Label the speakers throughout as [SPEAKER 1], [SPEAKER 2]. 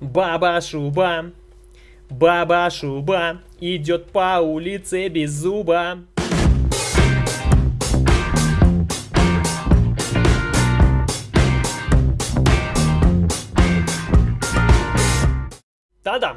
[SPEAKER 1] Баба-шуба, баба-шуба идет по улице без зуба.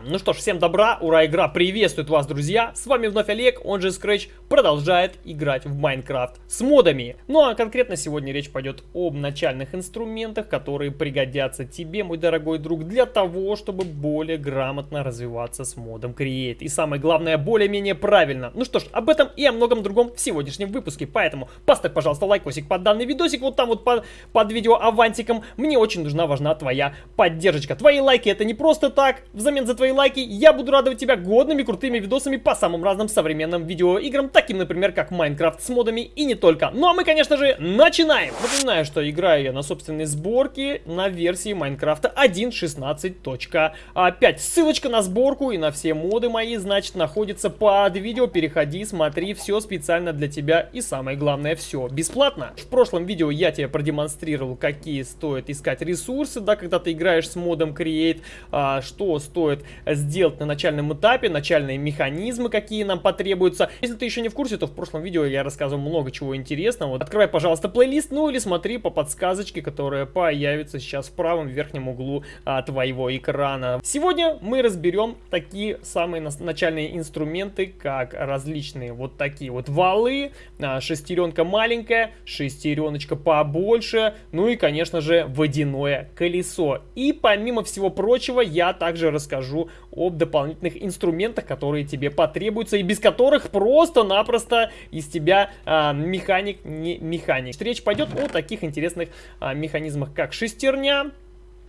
[SPEAKER 1] Ну что ж, всем добра, ура, игра приветствует вас, друзья. С вами вновь Олег, он же Scratch, продолжает играть в Майнкрафт с модами. Ну а конкретно сегодня речь пойдет об начальных инструментах, которые пригодятся тебе, мой дорогой друг, для того, чтобы более грамотно развиваться с модом Create. И самое главное, более-менее правильно. Ну что ж, об этом и о многом другом в сегодняшнем выпуске. Поэтому поставь, пожалуйста, лайкосик под данный видосик, вот там вот под, под видео авантиком. Мне очень нужна, важна твоя поддержка. Твои лайки это не просто так, взамен за твои лайки я буду радовать тебя годными крутыми видосами по самым разным современным видеоиграм, таким, например, как Майнкрафт с модами и не только. Ну а мы, конечно же, начинаем! Напоминаю, что играю я на собственной сборке на версии Майнкрафта 1.16.5. Ссылочка на сборку и на все моды мои, значит, находится под видео. Переходи, смотри, все специально для тебя и самое главное, все бесплатно. В прошлом видео я тебе продемонстрировал, какие стоит искать ресурсы, да, когда ты играешь с модом Create, а, что стоит сделать на начальном этапе, начальные механизмы, какие нам потребуются. Если ты еще не в курсе, то в прошлом видео я рассказывал много чего интересного. Открывай, пожалуйста, плейлист, ну или смотри по подсказочке, которая появится сейчас в правом верхнем углу а, твоего экрана. Сегодня мы разберем такие самые начальные инструменты, как различные вот такие вот валы, а, шестеренка маленькая, шестереночка побольше, ну и, конечно же, водяное колесо. И помимо всего прочего, я также расскажу об дополнительных инструментах, которые тебе потребуются и без которых просто-напросто из тебя а, механик не механик. Речь пойдет о таких интересных а, механизмах, как шестерня,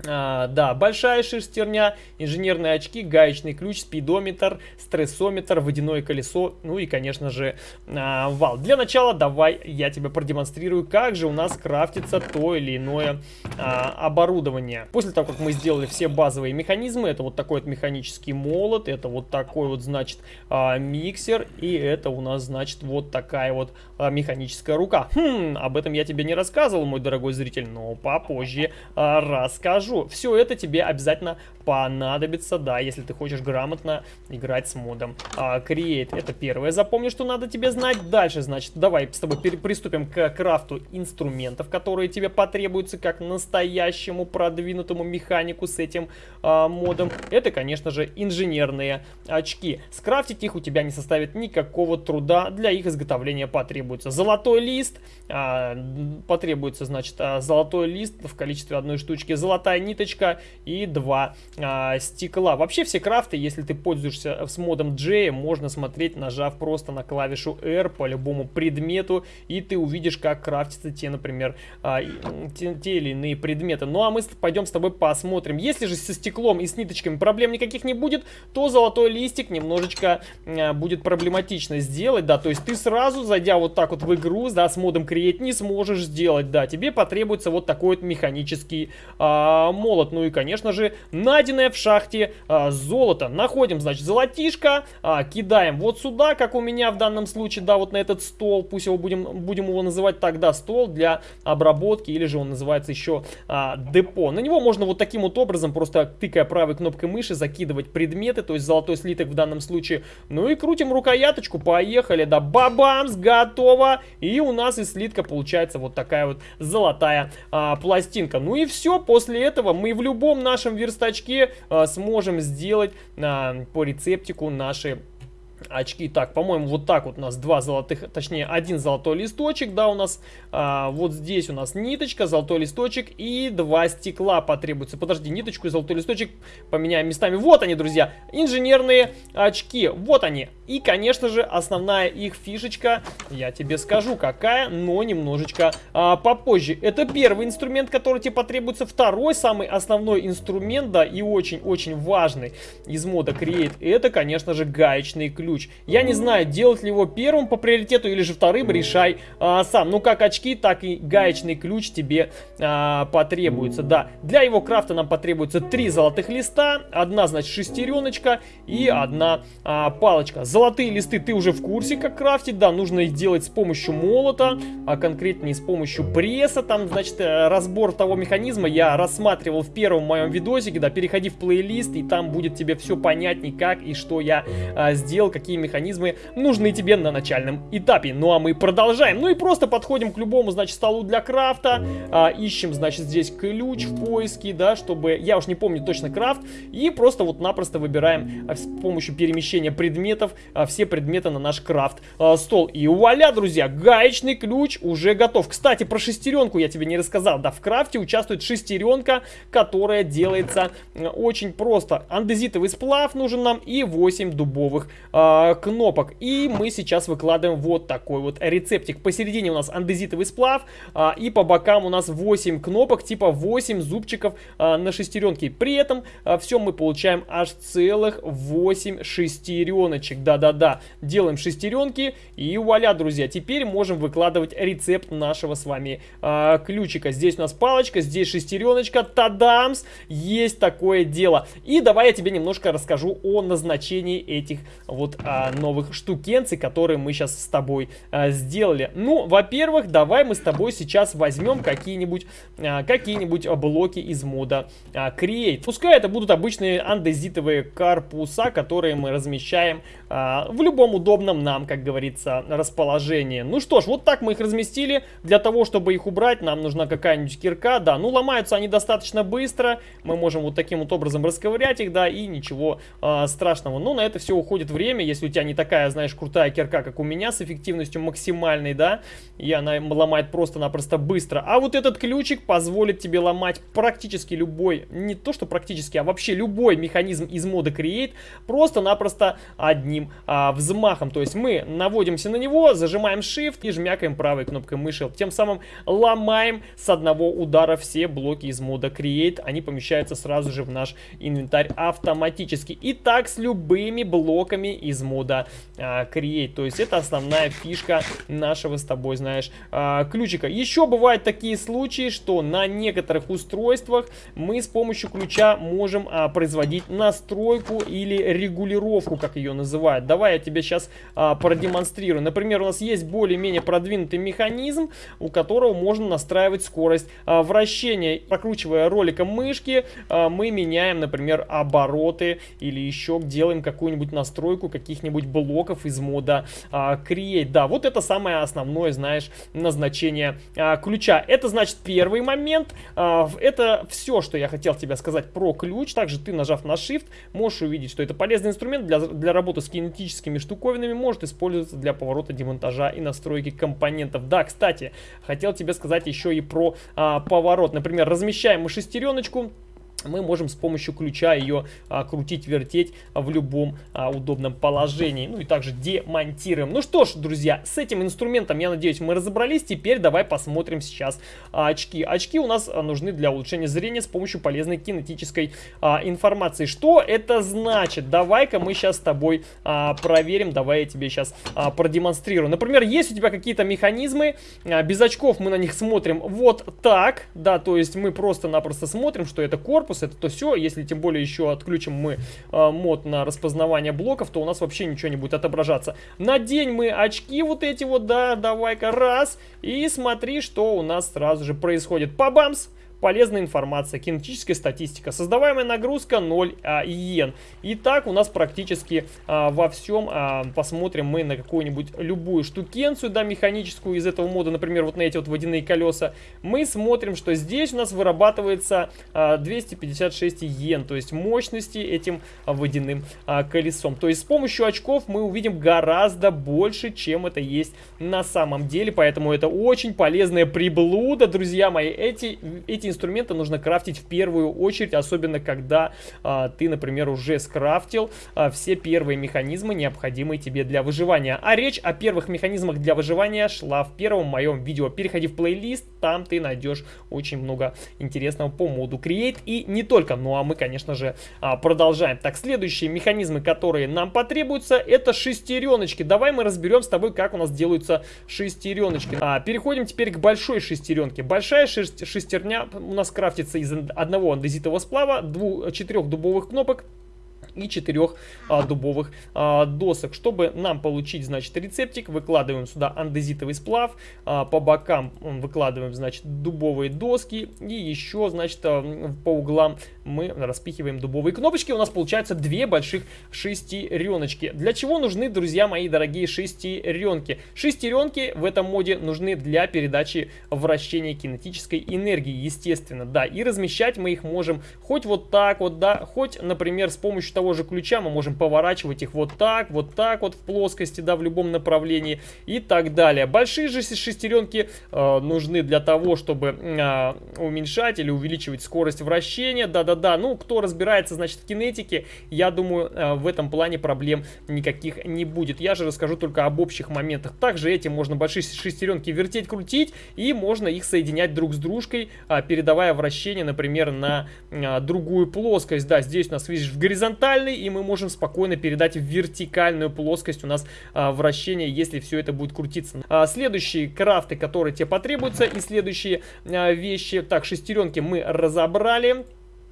[SPEAKER 1] а, да, большая шестерня, инженерные очки, гаечный ключ, спидометр, стрессометр, водяное колесо, ну и, конечно же, а, вал. Для начала давай я тебе продемонстрирую, как же у нас крафтится то или иное а, оборудование. После того, как мы сделали все базовые механизмы, это вот такой вот механический молот, это вот такой вот, значит, а, миксер, и это у нас, значит, вот такая вот а, механическая рука. Хм, об этом я тебе не рассказывал, мой дорогой зритель, но попозже а, расскажу покажу. Все это тебе обязательно понадобится, да, если ты хочешь грамотно играть с модом. А, create, это первое. Запомни, что надо тебе знать. Дальше, значит, давай с тобой приступим к крафту инструментов, которые тебе потребуются как настоящему продвинутому механику с этим а, модом. Это, конечно же, инженерные очки. Скрафтить их у тебя не составит никакого труда. Для их изготовления потребуется золотой лист. А, потребуется, значит, а, золотой лист в количестве одной штучки, золотая ниточка и два а, стекла. Вообще все крафты, если ты пользуешься с модом J, можно смотреть, нажав просто на клавишу R по любому предмету, и ты увидишь, как крафтятся те, например, а, те, те или иные предметы. Ну а мы пойдем с тобой посмотрим. Если же со стеклом и с ниточками проблем никаких не будет, то золотой листик немножечко а, будет проблематично сделать, да, то есть ты сразу, зайдя вот так вот в игру, да, с модом Create не сможешь сделать, да, тебе потребуется вот такой вот механический а, молот. Ну и, конечно же, на найденное в шахте а, золото. Находим, значит, золотишко, а, кидаем вот сюда, как у меня в данном случае, да, вот на этот стол. Пусть его будем, будем его называть тогда стол для обработки, или же он называется еще а, депо. На него можно вот таким вот образом, просто тыкая правой кнопкой мыши, закидывать предметы, то есть золотой слиток в данном случае. Ну и крутим рукояточку, поехали, да, бабамс, готово. И у нас из слитка получается вот такая вот золотая а, пластинка. Ну и все, после этого мы в любом нашем верстачке э, сможем сделать по рецептику наши очки. Так, по-моему, вот так вот у нас два золотых, точнее, один золотой листочек, да, у нас. А, вот здесь у нас ниточка, золотой листочек и два стекла потребуется. Подожди, ниточку и золотой листочек поменяем местами. Вот они, друзья, инженерные очки. Вот они. И, конечно же, основная их фишечка, я тебе скажу, какая, но немножечко а, попозже. Это первый инструмент, который тебе потребуется. Второй, самый основной инструмент, да, и очень-очень важный из мода Create, это, конечно же, гаечный ключ ключ. Я не знаю, делать ли его первым по приоритету или же вторым, решай а, сам. Ну, как очки, так и гаечный ключ тебе а, потребуется, да. Для его крафта нам потребуется три золотых листа, одна, значит, шестереночка и одна а, палочка. Золотые листы ты уже в курсе, как крафтить, да, нужно их делать с помощью молота, а конкретнее с помощью пресса, там, значит, э, разбор того механизма я рассматривал в первом моем видосике, да, переходи в плейлист, и там будет тебе все понятней, как и что я а, сделал, какие механизмы нужны тебе на начальном этапе. Ну, а мы продолжаем. Ну и просто подходим к любому, значит, столу для крафта, а, ищем, значит, здесь ключ в поиске, да, чтобы, я уж не помню точно крафт, и просто вот напросто выбираем а, с помощью перемещения предметов а, все предметы на наш крафт а, стол. И вуаля, друзья, гаечный ключ уже готов. Кстати, про шестеренку я тебе не рассказал. Да, в крафте участвует шестеренка, которая делается очень просто. Андезитовый сплав нужен нам и 8 дубовых э, кнопок. И мы сейчас выкладываем вот такой вот рецептик. Посередине у нас андезитовый сплав э, и по бокам у нас 8 кнопок, типа 8 зубчиков э, на шестеренке. При этом э, все мы получаем аж целых 8 шестереночек. Да-да-да, делаем шестеренки и вуаля, друзья. Теперь можем выкладывать рецепт нашего с вами э, ключика. Здесь у нас палочка, здесь шестереночка. Тадамс! Есть такое дело. И давай я тебе немножко расскажу о назначении этих вот а, новых штукенций, которые мы сейчас с тобой а, сделали. Ну, во-первых, давай мы с тобой сейчас возьмем какие-нибудь а, какие-нибудь блоки из мода а, Create. Пускай это будут обычные андезитовые корпуса, которые мы размещаем а, в любом удобном нам, как говорится, расположении. Ну что ж, вот так мы их разместили. Для того, чтобы их убрать, нам нужна какая-нибудь кирка. Да, ну ломаются они достаточно быстро. Мы можем вот таким вот образом расковырять их, да, и ничего а, страшного. Но на это все уходит время. Если у тебя не такая, знаешь, крутая кирка, как у меня, с эффективностью максимальной, да, и она ломает просто-напросто быстро. А вот этот ключик позволит тебе ломать практически любой, не то что практически, а вообще любой механизм из мода Create просто-напросто одним а, взмахом. То есть мы наводимся на него, зажимаем Shift и жмякаем правой кнопкой мыши. Тем самым ломаем с одного удара все блоки из мода Create. Они помещаются сразу же в наш инвентарь автоматически. И так с любыми блоками из мода а, Create. То есть это основная фишка нашего с тобой, знаешь, а, ключика. Еще бывают такие случаи, что на некоторых устройствах мы с помощью ключа можем а, производить настройку или регулировку, как ее называют. Давай я тебе сейчас а, продемонстрирую. Например, у нас есть более-менее продвинутый механизм, у которого можно настраивать скорость а, вращения. Прокручивая роликом мышки, а, мы меняем, например, обороты или еще делаем какую-нибудь настройку каких-нибудь блоков из мода а, Create. Да, вот это самое основное, знаешь, назначение а, ключа. Это значит первый момент. А, это все, что я хотел тебе сказать про ключ. Также ты, нажав на Shift, можешь увидеть, что это полезный инструмент для, для работы с кинетическими штуковинами, может использоваться для поворота, демонтажа и настройки компонентов. Да, кстати, хотел тебе сказать еще и про а, поворот. Например, размещаем мы шестереночку, мы можем с помощью ключа ее а, крутить, вертеть в любом а, удобном положении. Ну и также демонтируем. Ну что ж, друзья, с этим инструментом, я надеюсь, мы разобрались. Теперь давай посмотрим сейчас а, очки. Очки у нас а, нужны для улучшения зрения с помощью полезной кинетической а, информации. Что это значит? Давай-ка мы сейчас с тобой а, проверим. Давай я тебе сейчас а, продемонстрирую. Например, есть у тебя какие-то механизмы, а, без очков мы на них смотрим вот так. Да, то есть мы просто-напросто смотрим, что это корпус корпус, это то все. Если тем более еще отключим мы э, мод на распознавание блоков, то у нас вообще ничего не будет отображаться. Надень мы очки вот эти вот, да, давай-ка раз. И смотри, что у нас сразу же происходит. Пабамс! Полезная информация, кинетическая статистика, создаваемая нагрузка 0 а, иен. И так у нас практически а, во всем а, посмотрим мы на какую-нибудь любую штукенцию, да, механическую из этого мода, например, вот на эти вот водяные колеса. Мы смотрим, что здесь у нас вырабатывается а, 256 иен, то есть мощности этим водяным а, колесом. То есть с помощью очков мы увидим гораздо больше, чем это есть на самом деле, поэтому это очень полезная приблуда, друзья мои. Эти, эти эти инструменты нужно крафтить в первую очередь, особенно когда а, ты, например, уже скрафтил а, все первые механизмы, необходимые тебе для выживания. А речь о первых механизмах для выживания шла в первом моем видео. Переходи в плейлист, там ты найдешь очень много интересного по моду Create и не только. Ну а мы, конечно же, а, продолжаем. Так, следующие механизмы, которые нам потребуются, это шестереночки. Давай мы разберем с тобой, как у нас делаются шестереночки. А, переходим теперь к большой шестеренке. Большая шестерня у нас крафтится из одного андезитового сплава, двух, четырех дубовых кнопок и четырех а, дубовых а, досок. Чтобы нам получить, значит, рецептик, выкладываем сюда андезитовый сплав, а, по бокам выкладываем, значит, дубовые доски и еще, значит, а, по углам мы распихиваем дубовые кнопочки. У нас получается две больших шестереночки. Для чего нужны, друзья мои дорогие, шестеренки? Шестеренки в этом моде нужны для передачи вращения кинетической энергии, естественно, да. И размещать мы их можем хоть вот так вот, да, хоть, например, с помощью того же ключа мы можем поворачивать их вот так, вот так вот в плоскости, да, в любом направлении и так далее. Большие же шестеренки э, нужны для того, чтобы э, уменьшать или увеличивать скорость вращения, да-да-да. Ну, кто разбирается, значит, в кинетике, я думаю, э, в этом плане проблем никаких не будет. Я же расскажу только об общих моментах. Также этим можно большие шестеренки вертеть, крутить, и можно их соединять друг с дружкой, э, передавая вращение, например, на э, другую плоскость. Да, здесь у нас, видишь, в горизонтали горизонтальный, и мы можем спокойно передать в вертикальную плоскость у нас а, вращение, если все это будет крутиться. А, следующие крафты, которые тебе потребуются, и следующие а, вещи. Так, шестеренки мы разобрали.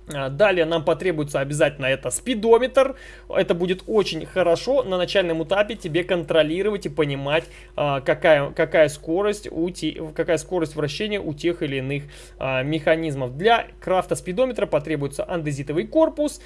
[SPEAKER 1] А, далее нам потребуется обязательно это спидометр. Это будет очень хорошо на начальном этапе тебе контролировать и понимать, а, какая, какая, скорость, у те, какая скорость вращения у тех или иных а, механизмов. Для крафта спидометра потребуется андезитовый корпус,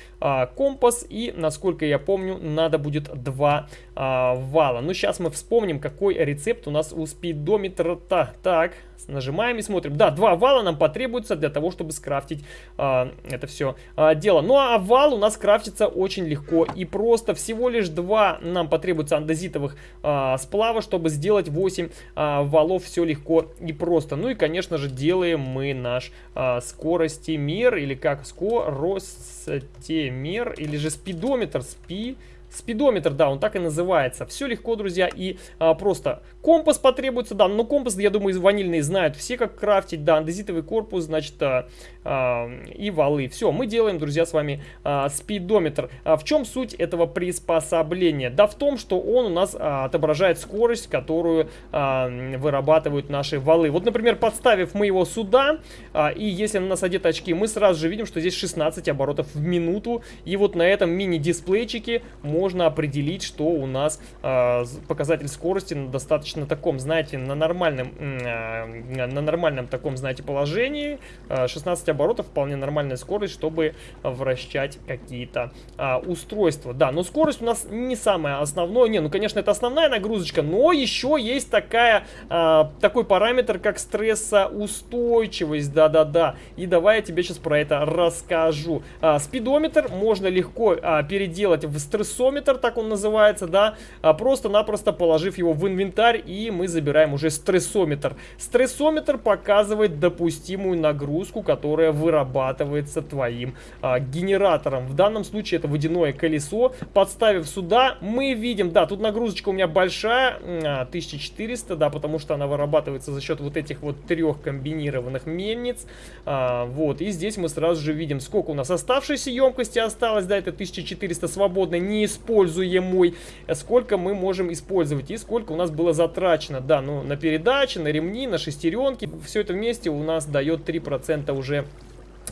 [SPEAKER 1] компас и, насколько я помню, надо будет два вала. Ну, сейчас мы вспомним, какой рецепт у нас у спидометра. -то. Так, нажимаем и смотрим. Да, два вала нам потребуется для того, чтобы скрафтить это это все а, дело. Ну а вал у нас крафтится очень легко и просто. Всего лишь два нам потребуется андезитовых а, сплава, чтобы сделать 8 а, валов. Все легко и просто. Ну и, конечно же, делаем мы наш а, скоростимер или как скоростимер или же спидометр. Спи... Спидометр, да, он так и называется. Все легко, друзья, и а, просто компас потребуется, да, но компас, я думаю, ванильные знают все, как крафтить, да, андезитовый корпус, значит, а, и валы. Все, мы делаем, друзья, с вами а, спидометр. А, в чем суть этого приспособления? Да в том, что он у нас а, отображает скорость, которую вырабатывают наши валы. Вот, например, подставив мы его сюда, и если на нас одет очки, мы сразу же видим, что здесь 16 оборотов в минуту, и вот на этом мини-дисплейчике можно определить, что у нас показатель скорости на достаточно таком, знаете, на нормальном, на нормальном таком, знаете, положении. Э, 16 оборотов вполне нормальная скорость, чтобы вращать какие-то э, устройства. Да, но скорость у нас не самое основное. Не, ну, конечно, это основная нагрузочка, но еще есть такая, э, такой параметр, как стрессоустойчивость. Да-да-да. И давай я тебе сейчас про это расскажу. Э, спидометр можно легко э, переделать в стрессометр, так он называется, да, а просто-напросто положив его в инвентарь, и мы забираем уже стрессометр. Стрессометр показывает допустимую нагрузку, которая вырабатывается твоим а, генератором. В данном случае это водяное колесо. Подставив сюда, мы видим, да, тут нагрузочка у меня большая, 1400, а, да, потому что она вырабатывается за счет вот этих вот трех комбинированных мельниц. А, вот, и здесь мы сразу же видим, сколько у нас оставшейся емкости осталось, да, это 1400 свободной, не используемой используемый, сколько мы можем использовать и сколько у нас было затрачено. Да, ну на передачи, на ремни, на шестеренки. Все это вместе у нас дает 3% уже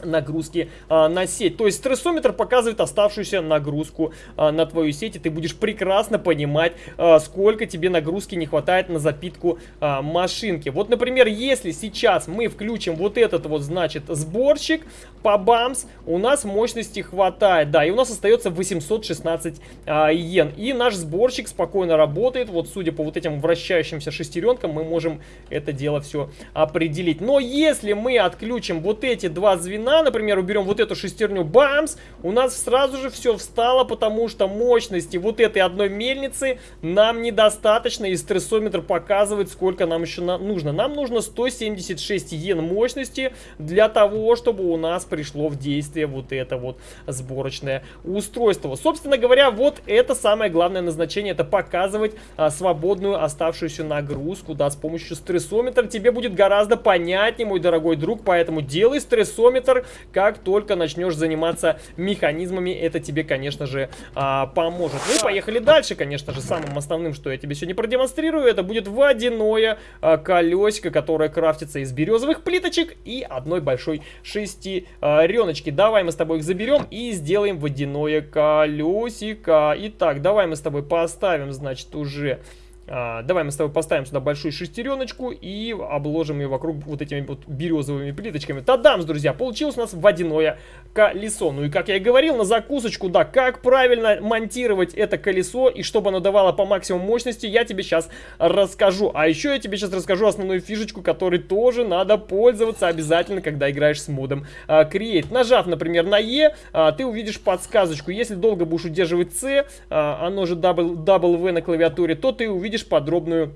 [SPEAKER 1] нагрузки а, на сеть. То есть стрессометр показывает оставшуюся нагрузку а, на твою сеть, и ты будешь прекрасно понимать, а, сколько тебе нагрузки не хватает на запитку а, машинки. Вот, например, если сейчас мы включим вот этот вот, значит, сборщик по БАМС, у нас мощности хватает, да, и у нас остается 816 а, йен. И наш сборщик спокойно работает, вот судя по вот этим вращающимся шестеренкам, мы можем это дело все определить. Но если мы отключим вот эти два звена, на, например, уберем вот эту шестерню, бамс, у нас сразу же все встало, потому что мощности вот этой одной мельницы нам недостаточно, и стрессометр показывает, сколько нам еще на нужно. Нам нужно 176 йен мощности для того, чтобы у нас пришло в действие вот это вот сборочное устройство. Собственно говоря, вот это самое главное назначение, это показывать а, свободную оставшуюся нагрузку, да, с помощью стрессометра тебе будет гораздо понятнее, мой дорогой друг, поэтому делай стрессометр, как только начнешь заниматься механизмами, это тебе, конечно же, а, поможет. Ну и поехали дальше, конечно же, самым основным, что я тебе сегодня продемонстрирую, это будет водяное а, колесико, которое крафтится из березовых плиточек и одной большой шестереночки. Давай мы с тобой их заберем и сделаем водяное колесико. Итак, давай мы с тобой поставим, значит, уже а, давай мы с тобой поставим сюда большую шестереночку и обложим ее вокруг вот этими вот березовыми плиточками. Тадамс, друзья, получилось у нас водяное колесо. Ну и как я и говорил, на закусочку, да, как правильно монтировать это колесо и чтобы оно давало по максимуму мощности, я тебе сейчас расскажу. А еще я тебе сейчас расскажу основную фишечку, которой тоже надо пользоваться обязательно, когда играешь с модом а, Create. Нажав, например, на E, а, ты увидишь подсказочку. Если долго будешь удерживать C, а, оно же W, W на клавиатуре, то ты увидишь увидишь подробную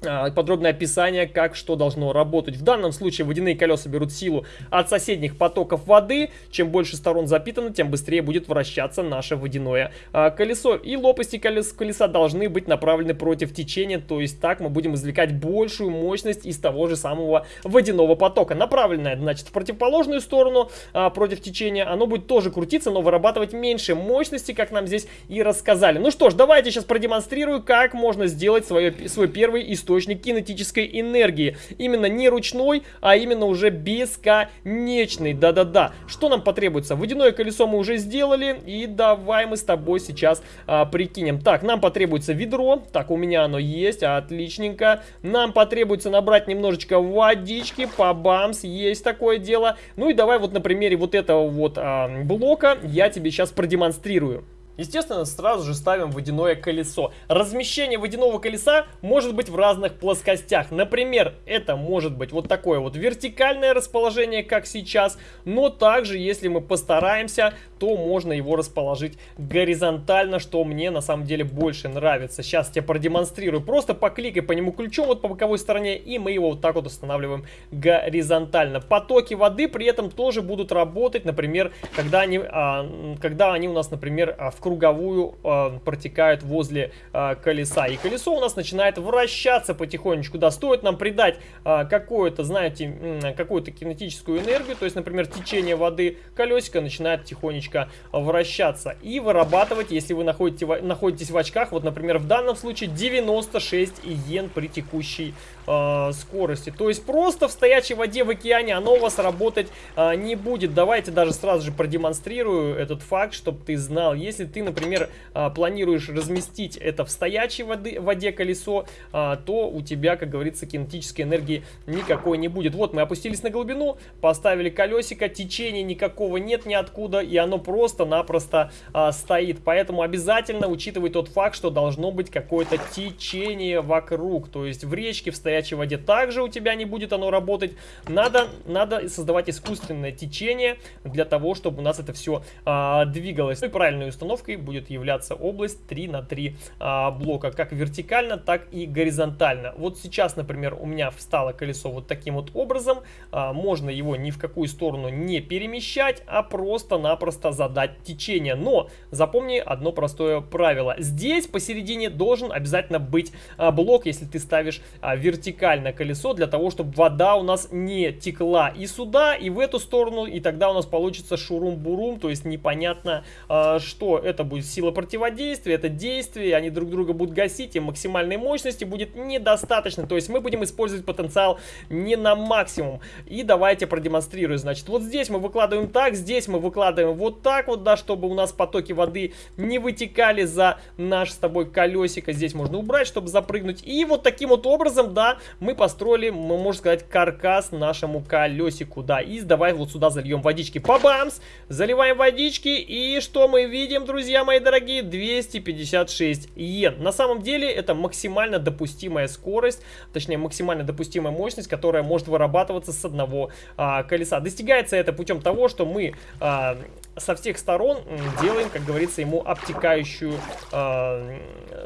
[SPEAKER 1] подробное описание, как что должно работать. В данном случае водяные колеса берут силу от соседних потоков воды. Чем больше сторон запитано, тем быстрее будет вращаться наше водяное а, колесо. И лопасти колес, колеса должны быть направлены против течения, то есть так мы будем извлекать большую мощность из того же самого водяного потока. Направленное, значит, в противоположную сторону а, против течения, оно будет тоже крутиться, но вырабатывать меньше мощности, как нам здесь и рассказали. Ну что ж, давайте сейчас продемонстрирую, как можно сделать свое, свой первый источник источник кинетической энергии. Именно не ручной, а именно уже бесконечный. Да-да-да. Что нам потребуется? Водяное колесо мы уже сделали. И давай мы с тобой сейчас а, прикинем. Так, нам потребуется ведро. Так, у меня оно есть. Отличненько. Нам потребуется набрать немножечко водички. Побамс. Есть такое дело. Ну и давай вот на примере вот этого вот а, блока я тебе сейчас продемонстрирую. Естественно, сразу же ставим водяное колесо. Размещение водяного колеса может быть в разных плоскостях. Например, это может быть вот такое вот вертикальное расположение, как сейчас. Но также, если мы постараемся, то можно его расположить горизонтально, что мне на самом деле больше нравится. Сейчас я продемонстрирую. Просто покликай по нему ключом вот по боковой стороне, и мы его вот так вот устанавливаем горизонтально. Потоки воды при этом тоже будут работать, например, когда они, а, когда они у нас, например, а, в круговую э, протекают возле э, колеса. И колесо у нас начинает вращаться потихонечку. Да, стоит нам придать э, какую-то, знаете, какую-то кинетическую энергию, то есть, например, течение воды, колесико начинает тихонечко вращаться и вырабатывать, если вы находите, находитесь в очках, вот, например, в данном случае 96 иен при текущей э, скорости. То есть просто в стоячей воде в океане оно у вас работать э, не будет. Давайте даже сразу же продемонстрирую этот факт, чтобы ты знал. Если ты, например, э, планируешь разместить это в стоячей воды, воде колесо, э, то у тебя, как говорится, кинетической энергии никакой не будет. Вот мы опустились на глубину, поставили колесико, течения никакого нет ниоткуда, и оно просто-напросто э, стоит. Поэтому обязательно учитывай тот факт, что должно быть какое-то течение вокруг. То есть в речке, в стоячей воде также у тебя не будет оно работать. Надо, надо создавать искусственное течение для того, чтобы у нас это все а, двигалось. Ну и правильной установкой будет являться область 3 на 3 а, блока, как вертикально, так и горизонтально. Вот сейчас, например, у меня встало колесо вот таким вот образом. А, можно его ни в какую сторону не перемещать, а просто-напросто задать течение. Но запомни одно простое правило. Здесь посередине должен обязательно быть а, блок, если ты ставишь а, вертикально колесо для того, чтобы вода у нас не текла и сюда, и в эту сторону, и тогда у нас получится шурум-бурум, то есть непонятно, э, что это будет сила противодействия, это действие, они друг друга будут гасить, и максимальной мощности будет недостаточно, то есть мы будем использовать потенциал не на максимум. И давайте продемонстрирую, значит, вот здесь мы выкладываем так, здесь мы выкладываем вот так вот, да, чтобы у нас потоки воды не вытекали за наш с тобой колесико, здесь можно убрать, чтобы запрыгнуть, и вот таким вот образом, да, мы построили, мы, можно сказать, каркас нашему колесику, да, и давай вот сюда зальем водички, пабамс, заливаем водички, и что мы видим, друзья? Друзья мои дорогие, 256 йен. На самом деле это максимально допустимая скорость, точнее максимально допустимая мощность, которая может вырабатываться с одного а, колеса. Достигается это путем того, что мы а, со всех сторон делаем, как говорится, ему обтекающую э,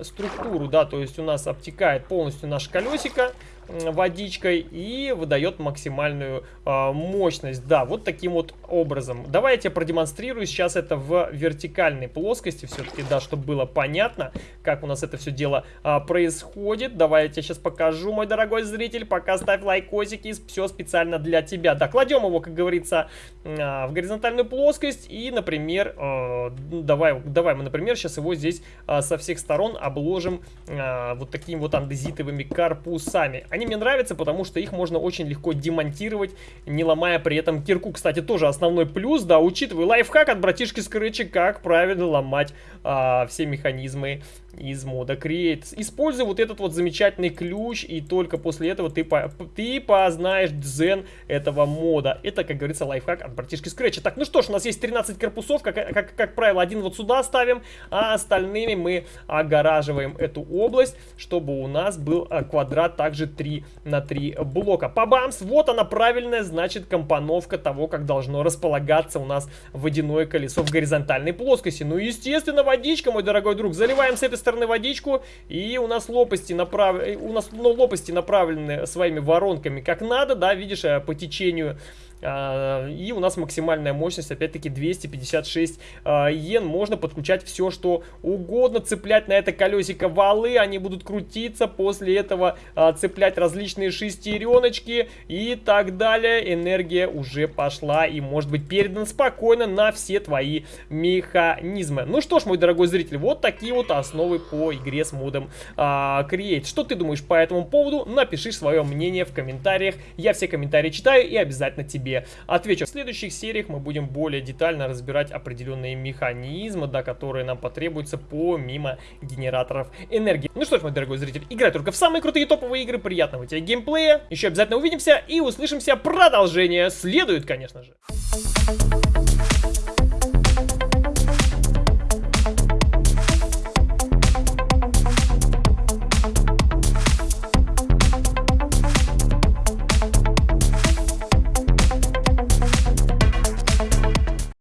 [SPEAKER 1] структуру, да, то есть у нас обтекает полностью наше колесико, водичкой и выдает максимальную э, мощность. Да, вот таким вот образом. Давай я тебе продемонстрирую сейчас это в вертикальной плоскости все-таки, да, чтобы было понятно, как у нас это все дело э, происходит. Давай я тебе сейчас покажу, мой дорогой зритель, пока ставь лайкосики, все специально для тебя. Да, кладем его, как говорится, э, в горизонтальную плоскость и, например, э, давай, давай мы, например, сейчас его здесь э, со всех сторон обложим э, вот такими вот андезитовыми корпусами. Они мне нравятся, потому что их можно очень легко демонтировать, не ломая при этом кирку. Кстати, тоже основной плюс, да, учитывая лайфхак от братишки Скретча, как правильно ломать а, все механизмы из мода Create. Используй вот этот вот замечательный ключ, и только после этого ты, по, ты познаешь дзен этого мода. Это, как говорится, лайфхак от братишки Скретча. Так, ну что ж, у нас есть 13 корпусов, как, как, как правило, один вот сюда ставим, а остальными мы огораживаем эту область, чтобы у нас был а, квадрат также 3 на 3 блока. Побамс, вот она правильная, значит, компоновка того, как должно располагаться у нас водяное колесо в горизонтальной плоскости. Ну, естественно, водичка, мой дорогой друг, заливаем с этой стороны водичку, и у нас лопасти, направ... у нас, ну, лопасти направлены своими воронками как надо, да, видишь, э, по течению и у нас максимальная мощность, опять-таки, 256 а, йен. Можно подключать все, что угодно, цеплять на это колесико валы, они будут крутиться, после этого а, цеплять различные шестереночки и так далее. Энергия уже пошла и может быть передана спокойно на все твои механизмы. Ну что ж, мой дорогой зритель, вот такие вот основы по игре с модом Create. Что ты думаешь по этому поводу? Напиши свое мнение в комментариях. Я все комментарии читаю и обязательно тебе тебе отвечу. В следующих сериях мы будем более детально разбирать определенные механизмы, да, которые нам потребуются помимо генераторов энергии. Ну что ж, мой дорогой зритель, играй только в самые крутые топовые игры, приятного тебе геймплея. Еще обязательно увидимся и услышимся. Продолжение следует, конечно же.